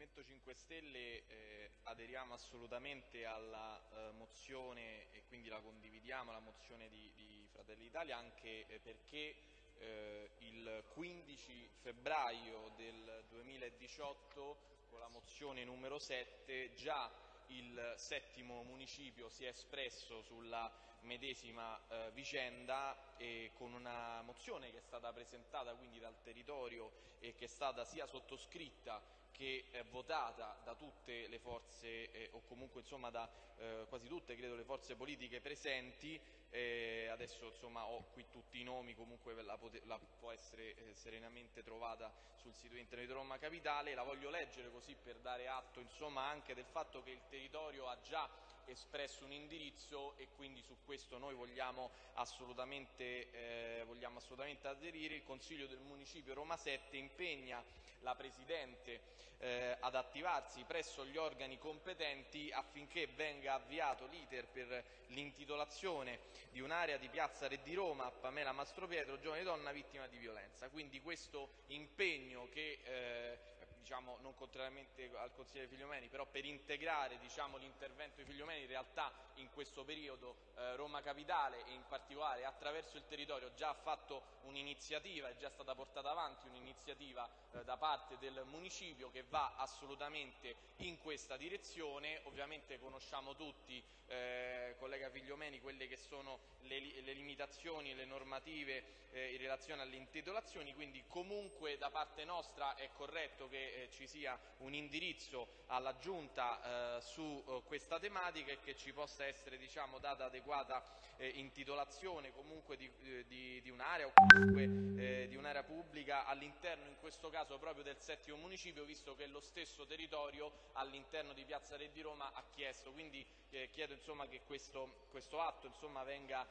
Movimento 5 Stelle eh, aderiamo assolutamente alla eh, mozione e quindi la condividiamo, la mozione di, di Fratelli d'Italia anche eh, perché eh, il 15 febbraio del 2018 con la mozione numero 7 già il settimo municipio si è espresso sulla medesima eh, vicenda e con una mozione che è stata presentata quindi dal territorio e che è stata sia sottoscritta che è votata da tutte le forze eh, o comunque insomma da eh, quasi tutte credo le forze politiche presenti eh, adesso insomma ho qui tutti i nomi comunque la, la può essere eh, serenamente trovata sul sito internet di Roma Capitale la voglio leggere così per dare atto insomma anche del fatto che il territorio ha già espresso un indirizzo e quindi su questo noi vogliamo assolutamente, eh, vogliamo assolutamente aderire. Il Consiglio del Municipio Roma 7 impegna la Presidente eh, ad attivarsi presso gli organi competenti affinché venga avviato l'iter per l'intitolazione di un'area di Piazza Re di Roma a Pamela Mastropietro, giovane donna vittima di violenza. Quindi questo impegno che, eh, diciamo, non contrariamente al consigliere Figliomeni, però per integrare diciamo, l'intervento di Figliomeni in realtà in questo periodo eh, Roma Capitale e in particolare attraverso il territorio già ha fatto un'iniziativa, è già stata portata avanti un'iniziativa eh, da parte del municipio che va assolutamente in questa direzione, ovviamente conosciamo tutti, eh, collega Figliomeni, quelle che sono le, le limitazioni le normative eh, in relazione alle intitolazioni, quindi comunque da parte nostra è corretto che eh, ci sia un indirizzo alla Giunta eh, su eh, questa tematica e che ci possa essere diciamo, data adeguata eh, intitolazione comunque di, eh, di, di un'area o comunque eh, di un'area pubblica all'interno in questo caso proprio del settimo municipio visto che lo stesso territorio all'interno di Piazza Re di Roma ha chiesto. Quindi eh, chiedo insomma, che questo, questo atto insomma, venga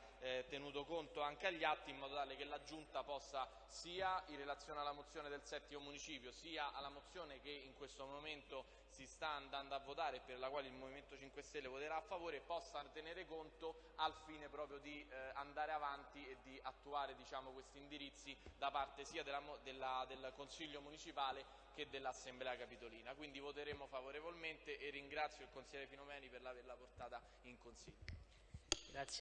tenuto conto anche agli atti in modo tale che la Giunta possa sia in relazione alla mozione del settimo municipio sia alla mozione che in questo momento si sta andando a votare e per la quale il Movimento 5 Stelle voterà a favore possa tenere conto al fine proprio di eh, andare avanti e di attuare diciamo, questi indirizzi da parte sia della, della, del Consiglio Municipale che dell'Assemblea Capitolina. Quindi voteremo favorevolmente e ringrazio il consigliere Finomeni per averla portata in Consiglio. Grazie.